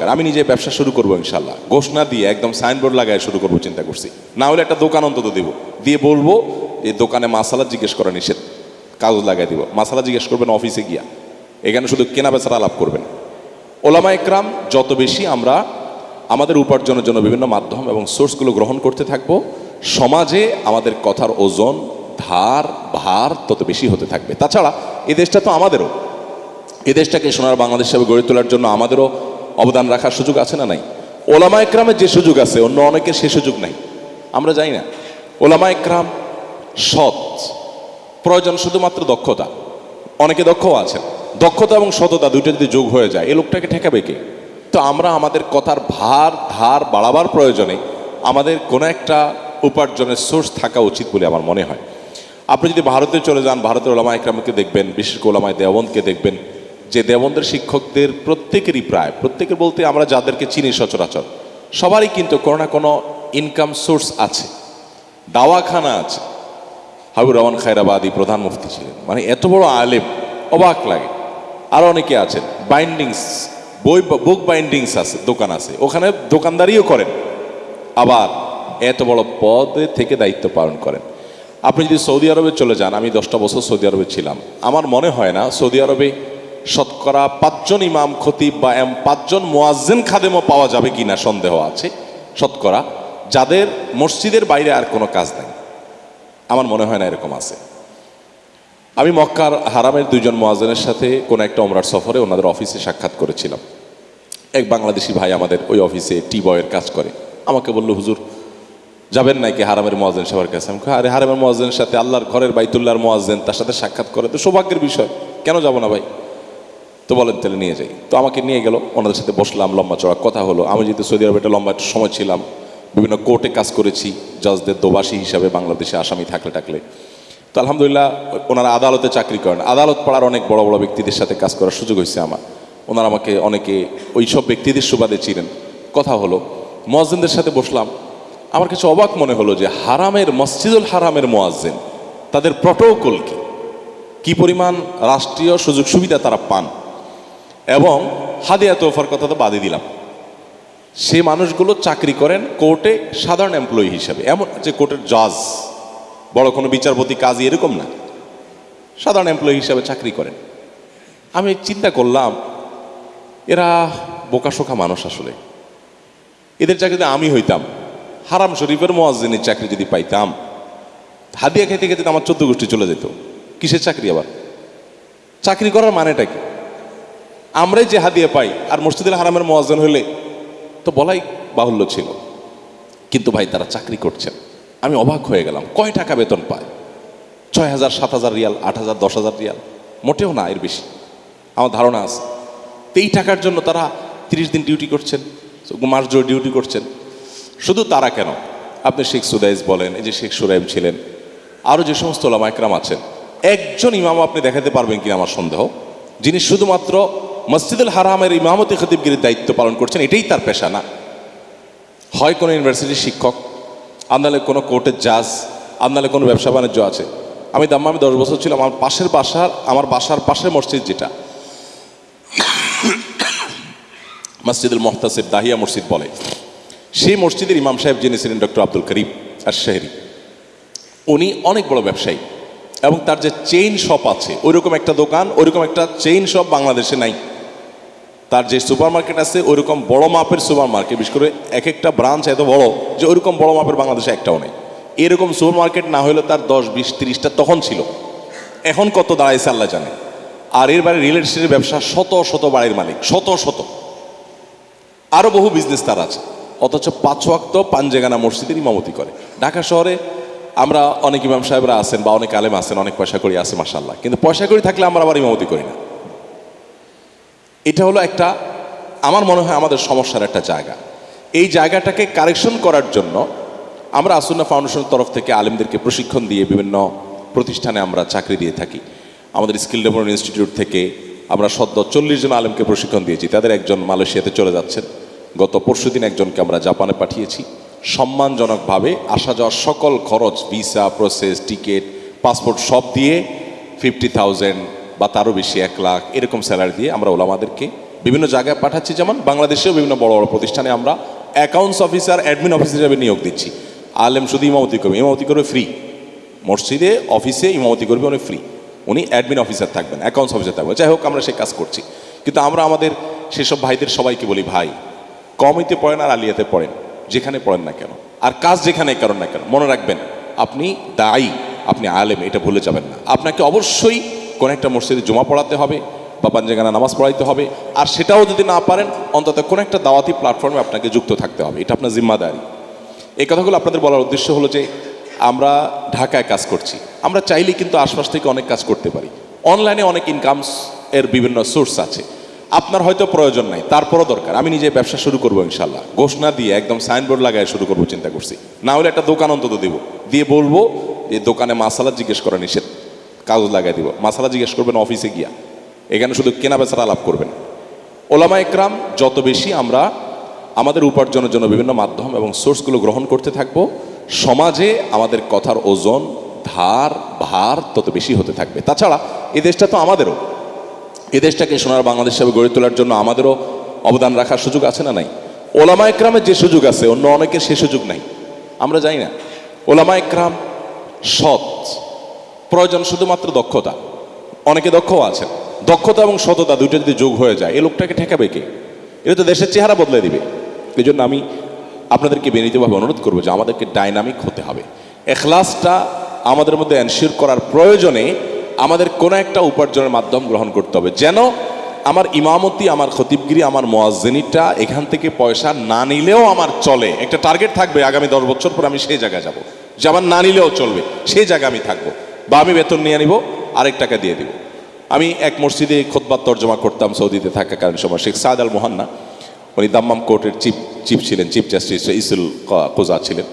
আমি নিজে ব্যবসা শুরু করব ইনশাল্লাহ ঘোষণা দিয়ে একদম সাইনবোর্ড লাগায় শুরু করব চিন্তা করছি। না হলে একটা দোকান অন্তত দিব। দিয়ে বলব এই দোকানে মাসালা জিজ্ঞেস করা নিষেধ। কাগজ লাগাই দিব। মাসালা জিজ্ঞেস করবেন অফিসে গিয়া। এখানে শুধু কেনা বেচারা আলাপ করবেন। ওলামা একরাম, যত বেশি আমরা আমাদের উপার্জনের জন্য বিভিন্ন মাধ্যম এবং সোর্সগুলো গ্রহণ করতে থাকব, সমাজে আমাদের কথার ওজন, ধার, ভার তত বেশি হতে থাকবে। তাছাড়া এই দেশটা তো আমাদেরও। এই দেশটাকে সোনার বাংলাদেশ হিসেবে গড়ে তোলার জন্য আমাদেরও অবদান রাখার সুযোগ আছে না নাই? ওলামা একরামের যে সুযোগ আছে, অন্য অনেকের সে সুযোগ নাই। আমরা জানি না। ওলামা একরাম সৎ। প্রয়োজন শুধুমাত্র দক্ষতা। অনেকে দক্ষও আছেন। দক্ষতা এবং সততা দুইটা যদি যোগ হয়ে যায়, এ লোকটাকে ঠেকাবে কে? তো আমরা আমাদের কথার ভার, ধার বাড়াবার প্রয়োজনে আমাদের কোনো একটা উপার্জনের সোর্স থাকা উচিত বলে আমার মনে হয়। আপনি যদি ভারতে চলে যান, ভারতের ওলামা একরামকে দেখবেন, বিশেষ করে ওলামায় দেওবন্দকে দেখবেন যে দেওবন্দের শিক্ষকদের প্রত্যেকেরই প্রায়, প্রত্যেকের বলতে আমরা যাদেরকে চিনি সচরাচর, সবারই কিন্তু কোনো না কোনো ইনকাম সোর্স আছে, দাওয়াখানা আছে। হাবিবুর রহমান খায়রাবাদী প্রধান মুফতি ছিলেন মানে এত বড় আলেম, অবাক লাগে। আরও অনেকে আছেন বাইন্ডিংস বই বুক বাইন্ডিংস আছে, দোকান আছে, ওখানে দোকানদারিও করেন। আবার এত বড় পদে থেকে দায়িত্ব পালন করেন। আপনি যদি সৌদি আরবে চলে যান, আমি দশটা বছর সৌদি আরবে ছিলাম, আমার মনে হয় না সৌদি আরবে শতকরা পাঁচজন ইমাম, খতিব বা এম পাঁচজন মোয়াজ্জেন খাদেমও পাওয়া যাবে কি না সন্দেহ আছে? শতকরা। যাদের মসজিদের বাইরে আর কোনো কাজ নেই। আমার মনে হয় না এরকম আছে। আমি মক্কার হারামের দুইজন মোয়াজেনের সাথে কোনো একটা ওমরার সফরে ওনাদের অফিসে সাক্ষাৎ করেছিলাম। এক বাংলাদেশি ভাই আমাদের ওই অফিসে টি বয়ের কাজ করে। আমাকে বলল, হুজুর, যাবেন নাকি হারামের মোয়াজেন সবার কাছে? আমি আরে, হারামের মোয়াজেনের সাথে আল্লাহর ঘরের বাইতুল্লাহর মোয়াজেন তার সাথে সাক্ষাৎ করে তো সৌভাগ্যের বিষয়। কেন যাব না ভাই? তো বলেন তাহলে নিয়ে যাই। তো আমাকে নিয়ে গেল, ওনাদের সাথে বসলাম, লম্বা চড়া কথা হলো। আমি যেহেতু সৌদি আরবে একটা লম্বা সময় ছিলাম, বিভিন্ন কোর্টে কাজ করেছি, জজদের দোবাসী হিসাবে বাংলাদেশে আসামি থাকলে টাকলে। তো আলহামদুলিল্লাহ, ওনারা আদালতে চাকরি করেন। আদালত পাড়ার অনেক বড় বড় ব্যক্তিদের সাথে কাজ করার সুযোগ হয়েছে আমার। ওনারা আমাকে, অনেকে ওই সব ব্যক্তিদের সুবাদে ছিলেন কথা হলো, মোয়াজ্জেনদের সাথে বসলাম। আমার কাছে অবাক মনে হলো যে হারামের, মসজিদুল হারামের মোয়াজ্জেন, তাদের প্রটোকল কি? কি পরিমাণ রাষ্ট্রীয় সুযোগ সুবিধা তারা পান? এবং হাদিয়া তোফার কথা তো বাদে দিলাম। সে মানুষগুলো চাকরি করেন কোর্টে সাধারণ এমপ্লয়ি হিসাবে। এমন যে কোর্টের জজ বড় কোনো বিচারপতি কাজী এরকম না। সাধারণ এমপ্লয়ি হিসাবে চাকরি করেন। আমি চিন্তা করলাম, এরা বোকাশোকা মানুষ আসলে। এদের চাকরিতে আমি হইতাম। হারাম শরীফের মোয়াজ্জিনের চাকরি যদি পাইতাম, হাদিয়া খেতে খেতে আমার চোদ্দ গোষ্ঠী চলে যেত। কিসের চাকরি আবার? চাকরি করার মানেটা কি? আমরাই যে হাদিয়া পাই, আর মসজিদুল হারামের মোয়াজ্জেন হলে তো বলাই বাহুল্য ছিল। কিন্তু ভাই, তারা চাকরি করছেন। আমি অবাক হয়ে গেলাম, কয় টাকা বেতন পায়? ছয় হাজার সাত হাজার রিয়াল আট হাজার দশ হাজার রিয়াল? মোটেও না, এর বেশি। আমার ধারণা আছে, তো এই টাকার জন্য তারা তিরিশ দিন ডিউটি করছেন, মাস জোর ডিউটি করছেন। শুধু তারা কেন? আপনি শেখ সুদাইজ বলেন, এই যে শেখ সুরাইম ছিলেন আরও যে সমস্ত ওলামা একরাম আছেন, একজন ইমাম আপনি দেখাতে পারবেন কিনা আমার সন্দেহ? যিনি শুধুমাত্র মসজিদুল হারামের ইমামতি খতিবগিরির দায়িত্ব পালন করছেন, এটাই তার পেশা না হয় কোনো ইউনিভার্সিটির শিক্ষক আপনালে কোনো কোর্টের জাজ আপনালে কোনো ব্যবসা বাণিজ্য আছে। আমি দাম্মামি দশ বছর ছিলাম, আমার পাশের বাসার আমার বাসার পাশের মসজিদ যেটা। মসজিদুল মোহতাসিব দাহিয়া মসজিদ বলে। সেই মসজিদের ইমাম সাহেব যিনি ছিলেন ডক্টর আব্দুল করিম আর শেহরি উনি অনেক বড় ব্যবসায়ী। এবং তার যে চেইন শপ আছে, ওইরকম একটা দোকান, ওইরকম একটা চেইন শপ বাংলাদেশে নাই। তার যে সুপার মার্কেট আছে ওইরকম বড় মাপের সুপার মার্কেট বিশেষ করে এক একটা ব্রাঞ্চ এত বড় যে ওইরকম বড় মাপের বাংলাদেশে একটাও নেই। এরকম সুপার মার্কেট না হলে তার দশ, বিশ, তিরিশটা তখন ছিল। এখন কত দাঁড়াইছে আল্লাহ জানে। আর এর বাইরে রিয়েল এস্টেটের ব্যবসা শত শত বাড়ির মালিক, শত শত। আরও বহু বিজনেস তার আছে। অথচ পাঁচ ওয়াক্ত পাঞ্জেগানা মসজিদের ইমামতি করে। ঢাকা শহরে আমরা অনেক ইমাম সাহেবরা আছেন বা অনেক আলেম আছেন, অনেক পয়সা করি আছে মাসাল্লাহ কিন্তু পয়সা করি থাকলে আমরা আবার ইমামতি করি না। এটা হলো একটা, আমার মনে হয় আমাদের সমস্যার একটা জায়গা। এই জায়গাটাকে কারেকশন করার জন্য আমরা আসুন্না ফাউন্ডেশনের তরফ থেকে আলেমদেরকে প্রশিক্ষণ দিয়ে বিভিন্ন প্রতিষ্ঠানে আমরা চাকরি দিয়ে থাকি। আমাদের স্কিল ডেভেলপমেন্ট ইনস্টিটিউট থেকে আমরা সদ্য চল্লিশ জন আলেমকে প্রশিক্ষণ দিয়েছি। তাদের একজন মালয়েশিয়াতে চলে যাচ্ছেন। গত পরশু দিন একজনকে আমরা জাপানে পাঠিয়েছি। সম্মানজনকভাবে আসা যাওয়ার সকল খরচ, ভিসা, প্রসেস, টিকিট, পাসপোর্ট সব দিয়ে ফিফটি থাউজেন্ড বা তারও বেশি এক লাখ এরকম স্যালারি দিয়ে আমরা ওলামাদেরকে বিভিন্ন জায়গায় পাঠাচ্ছি। যেমন বাংলাদেশেও বিভিন্ন বড় বড় প্রতিষ্ঠানে আমরা অ্যাকাউন্টস অফিসার অ্যাডমিন অফিসার হিসাবে নিয়োগ দিচ্ছি। আলেম শুধু ইমামতি করবে ইমামতি করবে ফ্রি মসজিদে অফিসে ইমামতি করবে উনি ফ্রি উনি অ্যাডমিন অফিসার থাকবেন অ্যাকাউন্টস অফিসার থাকবেন। যাই হোক, আমরা সে কাজ করছি। কিন্তু আমরা আমাদের সেসব ভাইদের সবাইকে বলি, ভাই, কমিতে পড়েন আর আলিয়াতে পড়েন। যেখানে পড়েন না কেন? আর কাজ যেখানে করেন না কেন? মনে রাখবেন, আপনি দায়ী, আপনি আলেম, এটা ভুলে যাবেন না। আপনাকে অবশ্যই কোন একটা মসজিদে জমা পড়াতে হবে বা পাঞ্জেগানা নামাজ পড়াইতে হবে। আর সেটাও যদি না পারেন, অন্তত কোনো একটা দাওয়াতি প্ল্যাটফর্মে আপনাকে যুক্ত থাকতে হবে। এটা আপনার জিম্মাদারি। এই কথাগুলো আপনাদের বলার উদ্দেশ্য হলো যে, আমরা ঢাকায় কাজ করছি। আমরা চাইলে কিন্তু আশপাশ থেকে অনেক কাজ করতে পারি। অনলাইনে অনেক ইনকামস এর বিভিন্ন সোর্স আছে। আপনার হয়তো প্রয়োজন নাই, তারপরও দরকার। আমি নিজে ব্যবসা শুরু করব ইনশাল্লাহ ঘোষণা দিয়ে একদম সাইনবোর্ড লাগায় শুরু করব, চিন্তা করছি। না হলে একটা দোকান অন্তত দিব। দিয়ে বলব যে, দোকানে মাসালা জিজ্ঞেস করা নিষেধ। কাগজ লাগাই দিব। মাসালা জিজ্ঞেস করবেন, অফিসে গিয়া। এখানে শুধু কেনা বেচার আলাপ করবেন। ওলামা একরাম, যত বেশি আমরা আমাদের উপার্জনের জন্য বিভিন্ন মাধ্যম এবং সোর্সগুলো গ্রহণ করতে থাকব, সমাজে আমাদের কথার ওজন, ধার, ভার তত বেশি হতে থাকবে। তাছাড়া এ দেশটা তো আমাদেরও। এ দেশটাকে সোনার বাংলাদেশ হিসাবে গড়ে তোলার জন্য আমাদেরও অবদান রাখার সুযোগ আছে না নাই? ওলামা একরামের যে সুযোগ আছে, অন্য অনেকের সে সুযোগ নাই। আমরা জানি না। ওলামা একরাম সৎ। প্রয়োজন শুধুমাত্র দক্ষতা। অনেকে দক্ষও আছেন। দক্ষতা এবং সততা দুটো যদি যোগ হয়ে যায় এ লোকটাকে ঠেকাবে কে? এটা তো দেশের চেহারা বদলে দিবে। এই জন্য আমি আপনাদেরকে বিনীতভাবে অনুরোধ করব যে আমাদেরকে ডাইনামিক হতে হবে। এখলাসটা আমাদের মধ্যে এনশিওর করার প্রয়োজনে আমাদের কোনো একটা উপার্জনের মাধ্যম গ্রহণ করতে হবে। যেন আমার ইমামতি, আমার খতিবগিরি, আমার মোয়াজ্জেনিটা এখান থেকে পয়সা না নিলেও আমার চলে। একটা টার্গেট থাকবে, আগামী দশ বছর পর আমি সেই জায়গায় যাব। যে আমার না নিলেও চলবে, সেই জায়গায় আমি থাকব। বা আমি বেতন নিয়ে নিব, আরেক টাকা দিয়ে দিব। আমি এক মসজিদে খোদবার তর্জমা করতাম, সৌদিতে থাকা থাকাকালীন সময়। শেখ সাদ আল মোহান্না, উনি দাম্মাম কোর্টের চিফ চিফ ছিলেন, চিফ জাস্টিস ইসুল কোজা ছিলেন।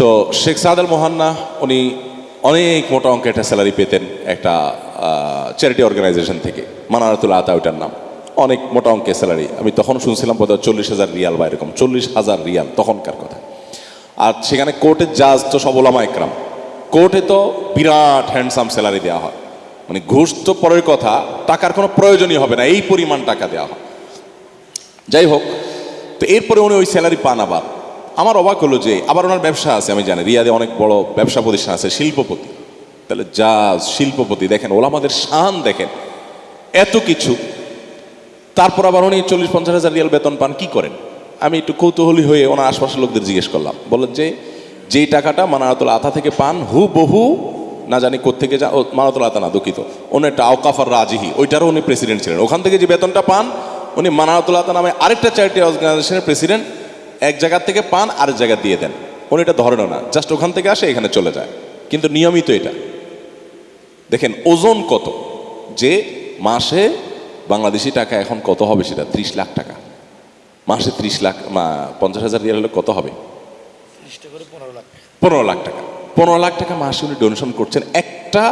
তো শেখ সাদ আল মোহান্না, উনি অনেক মোটা অঙ্কের একটা স্যালারি পেতেন একটা চ্যারিটি অর্গানাইজেশন থেকে, মানারাতুল আতা ওইটার নাম। অনেক মোটা অঙ্কের স্যালারি। আমি তখন শুনছিলাম বোধ চল্লিশ হাজার রিয়াল বা এরকম, চল্লিশ হাজার রিয়াল, তখনকার কথা। আর সেখানে কোর্টের জাজ তো সব ওলামা একরাম। কোর্টে তো বিরাট হ্যান্ডসাম স্যালারি দেওয়া হয়। মানে ঘুষ তো পরের কথা, টাকার কোনো প্রয়োজনই হবে না, এই পরিমাণ টাকা দেওয়া হয়। যাই হোক, তো এরপরে উনি ওই স্যালারি পান আবার। আমার অবাক হলো যে আবার ওনার ব্যবসা আছে, আমি জানি, রিয়াদে অনেক বড় ব্যবসা প্রতিষ্ঠান আছে, শিল্পপতি। তাহলে যা শিল্পপতি, দেখেন, ওলামাদের শান দেখেন, এত কিছু। তারপর আবার উনি চল্লিশ পঞ্চাশ হাজার রিয়াল বেতন পান, কি করেন? আমি একটু কৌতূহলী হয়ে ওনার আশপাশের লোকদের জিজ্ঞেস করলাম, বললেন যে যেই টাকাটা মানারাতুল আতা থেকে পান হু বহু না জানি কোথেকে যা মানাতুল আতা না, দুঃখিত। উনি একটা আওকাফার রাজিহি, ওইটারও উনি প্রেসিডেন্ট ছিলেন। ওখান থেকে যে বেতনটা পান, উনি মানারাতুল আতা নামে আরেকটা চ্যারিটি অর্গানাইজেশনের প্রেসিডেন্ট এক জায়গা থেকে পান, আরেক জায়গা দিয়ে দেন। উনি এটা ধরেনও না জাস্ট ওখান থেকে আসে, এখানে চলে যায়। কিন্তু নিয়মিত এটা। দেখেন, ওজন কত? যে মাসে বাংলাদেশি টাকা এখন কত হবে সেটা? ত্রিশ লাখ টাকা। মাসে ত্রিশ লাখ পঞ্চাশ হাজার রিয়াল হলে কত হবে? পনেরো লাখ টাকা। পনেরো লাখ টাকা মাসে উনি ডোনেশন করছেন একটা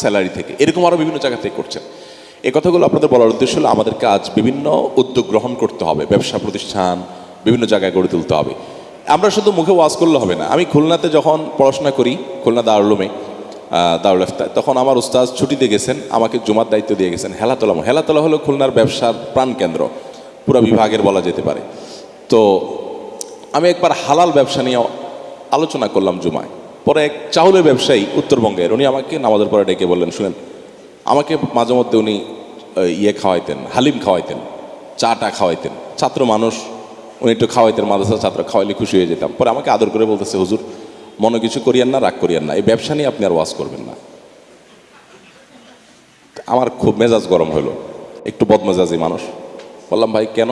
স্যালারি থেকে। এরকম আরও বিভিন্ন জায়গা থেকে করছেন। এই কথাগুলো আপনাদের বলার উদ্দেশ্য হলো আমাদের কাজ বিভিন্ন উদ্যোগ গ্রহণ করতে হবে, ব্যবসা প্রতিষ্ঠান, বিভিন্ন জায়গায় গড়ে তুলতে হবে। আমরা শুধু মুখে ওয়াজ করলে হবে না। আমি খুলনাতে যখন পড়াশোনা করি, খুলনা দারুলুমে দারুল ইফতার, তখন আমার উস্তাজ ছুটিতে গেছেন, আমাকে জুমার দায়িত্ব দিয়ে গেছেন। হেলাতলা হেলাতলা হলো খুলনার ব্যবসার প্রাণকেন্দ্র পুরো বিভাগের বলা যেতে পারে। তো আমি একবার হালাল ব্যবসা নিয়ে আলোচনা করলাম জুমায়। পরে এক চাউলের ব্যবসায়ী উত্তরবঙ্গের, উনি আমাকে নামাজের পরে ডেকে বললেন, শুনেন, আমাকে মাঝে মধ্যে উনি ইয়ে খাওয়াইতেন, হালিম খাওয়াইতেন, চাটা খাওয়াইতেন। ছাত্র মানুষ, উনি একটু খাওয়াইতেন মাদ্রাসা ছাত্র, খাওয়াইলে খুশি হয়ে যেতাম। পরে আমাকে আদর করে বলতেছে, হুজুর, মনে কিছু করিয়েন না, রাগ করিয়েন না, এই ব্যবসা নিয়ে আপনি আর ওয়াজ করবেন না। আমার খুব মেজাজ গরম হলো একটু বদমেজাজি মানুষ। বললাম, ভাই, কেন?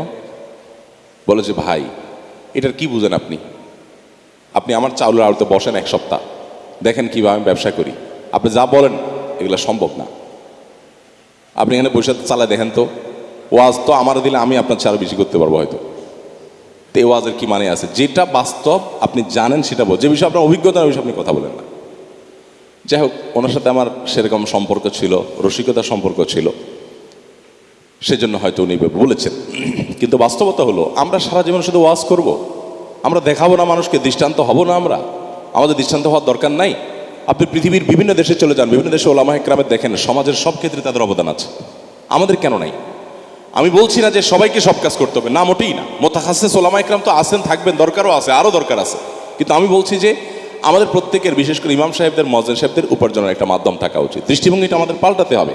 বলে যে ভাই, এটার কি বুঝেন আপনি? আপনি আমার চাউলের আড়তে বসেন এক সপ্তাহ। দেখেন কীভাবে আমি ব্যবসা করি। আপনি যা বলেন, এগুলো সম্ভব না। আপনি এখানে বসে চালায় দেখেন তো, ওয়াজ তো আমার দিলে আমি আপনার চেয়ে বেশি করতে পারব হয়তো। তো এই ওয়াজের কী মানে আছে? যেটা বাস্তব, আপনি জানেন সেটা বল যে বিষয়ে আপনার অভিজ্ঞতা বিষয়ে আপনি কথা বলেন না। যাই হোক, ওনার সাথে আমার সেরকম সম্পর্ক ছিল রসিকতার সম্পর্ক ছিল। সেজন্য হয়তো উনি বলেছেন। কিন্তু বাস্তবতা হলো, আমরা সারা জীবন শুধু ওয়াজ করব। আমরা দেখাবো না মানুষকে, দৃষ্টান্ত হব না আমরা। আমাদের দৃষ্টান্ত হওয়ার দরকার নাই। আপনি পৃথিবীর বিভিন্ন দেশে চলে যান, বিভিন্ন দেশে ওলামা একরামের দেখেন, সমাজের সব ক্ষেত্রে তাদের অবদান আছে। আমাদের কেন নাই? আমি বলছি না যে সবাইকে সব কাজ করতে হবে, না মোটেই না। মোতাহাসে সোলামা ইকরাম তো আসেন থাকবেন, দরকারও আছে, আরও দরকার আছে। কিন্তু আমি বলছি যে আমাদের প্রত্যেকের, বিশেষ করে ইমাম সাহেবদের মজেন সাহেবদের উপার্জনের একটা মাধ্যম থাকা উচিত। দৃষ্টিভঙ্গিটা আমাদের পাল্টাতে হবে।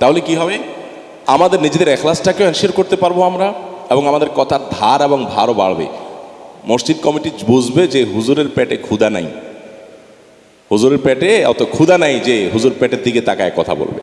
তাহলে কি হবে? আমাদের নিজেদের এখলাসটাকে এনশিওর করতে পারব আমরা, এবং আমাদের কথার ধার এবং ভারও বাড়বে। মসজিদ কমিটি বুঝবে যে হুজুরের পেটে ক্ষুদা নাই। হুজুরের পেটে অত ক্ষুদা নাই যে হুজুর পেটের দিকে তাকায় কথা বলবে।